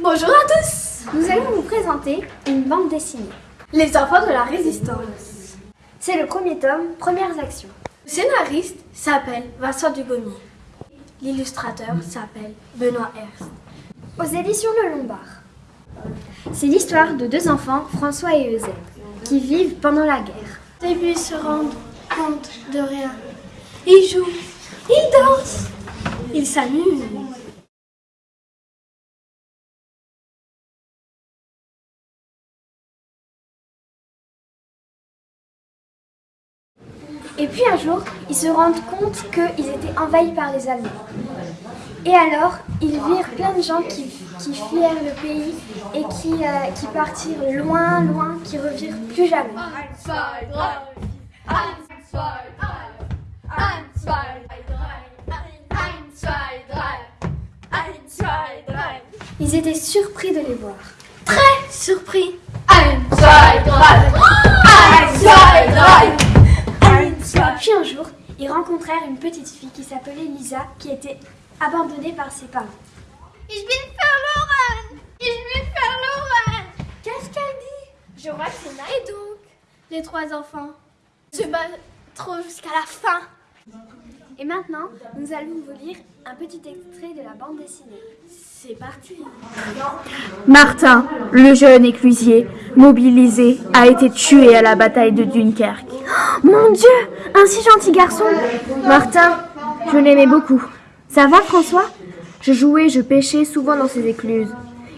Bonjour à tous Nous allons vous présenter une bande dessinée. Les enfants de la résistance. C'est le premier tome, Premières actions. Le scénariste s'appelle Vincent Dugommier. L'illustrateur s'appelle Benoît Herst. Aux éditions Le Lombard. C'est l'histoire de deux enfants, François et Eusèbe, qui vivent pendant la guerre. Et puis ils se rendent compte de rien. Ils jouent, ils dansent, ils s'amusent. Et puis un jour, ils se rendent compte qu'ils étaient envahis par les Allemands. Et alors, ils virent plein de gens qui, qui fuirent le pays et qui, euh, qui partirent loin, loin, qui revirent plus jamais. Ils étaient surpris de les voir. Très surpris. Eins, zwei, drei. Une petite fille qui s'appelait Lisa, qui était abandonnée par ses parents. Ich bin verloren. Ich bin verloren. Qu'est-ce qu'elle dit? Je crois que c'est Et donc, les trois enfants se battront jusqu'à la fin. Et maintenant, nous allons vous lire un petit extrait de la bande dessinée. C'est parti. Martin, le jeune éclusier, mobilisé, a été tué à la bataille de Dunkerque. Mon Dieu, un si gentil garçon Martin, je l'aimais beaucoup. Ça va, François? Je jouais, je pêchais souvent dans ces écluses.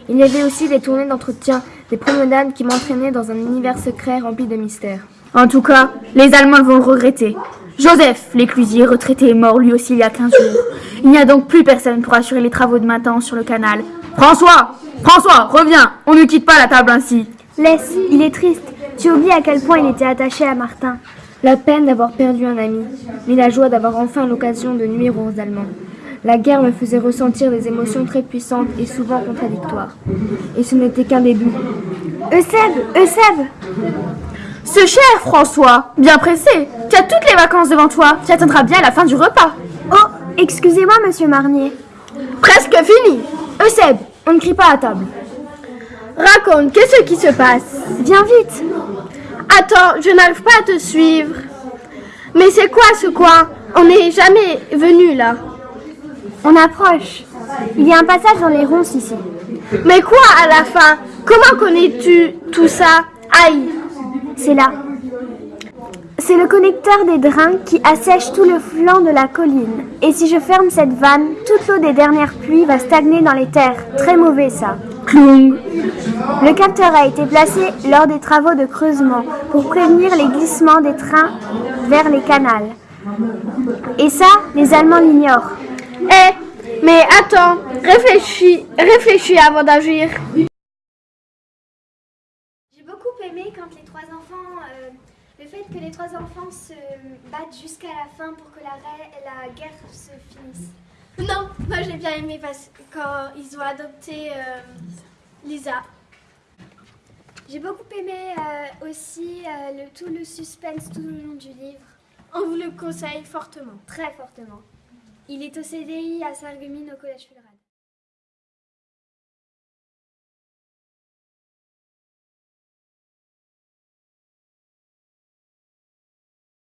Il y avait aussi des tournées d'entretien, des promenades qui m'entraînaient dans un univers secret rempli de mystères. En tout cas, les Allemands vont le regretter. Joseph, l'éclusier retraité, est mort lui aussi il y a 15 jours. Il n'y a donc plus personne pour assurer les travaux de maintenance sur le canal. François François, reviens On ne quitte pas la table ainsi. Laisse, il est triste. Tu oublies à quel point il était attaché à Martin. La peine d'avoir perdu un ami, mais la joie d'avoir enfin l'occasion de nuire aux Allemands. La guerre me faisait ressentir des émotions très puissantes et souvent contradictoires. Et ce n'était qu'un début. Eusèbe Eusèbe Ce cher François, bien pressé, tu as toutes les vacances devant toi, tu attendras bien à la fin du repas. Oh, excusez-moi, monsieur Marnier. Presque fini. Eusèbe, on ne crie pas à table. Raconte, qu'est-ce qui se passe? Viens vite. Attends, je n'arrive pas à te suivre. Mais c'est quoi ce coin? On n'est jamais venu là. On approche. Il y a un passage dans les ronces ici. Mais quoi à la fin? Comment connais-tu tout ça? Aïe C'est là. C'est le connecteur des drains qui assèche tout le flanc de la colline. Et si je ferme cette vanne, toute l'eau des dernières pluies va stagner dans les terres. Très mauvais ça. Le capteur a été placé lors des travaux de creusement pour prévenir les glissements des trains vers les canals. Et ça, les Allemands l'ignorent. Eh, mais attends, réfléchis, réfléchis avant d'agir. J'ai beaucoup aimé quand les trois enfants, euh, le fait que les trois enfants se battent jusqu'à la fin pour que la, la guerre se finisse. Non, moi j'ai bien aimé parce que quand ils ont adopté euh, Lisa. J'ai beaucoup aimé euh, aussi euh, le, tout le suspense tout le long du livre. On vous le conseille fortement. Très fortement. Il est au CDI à Sarreguemines au Collège fédéral.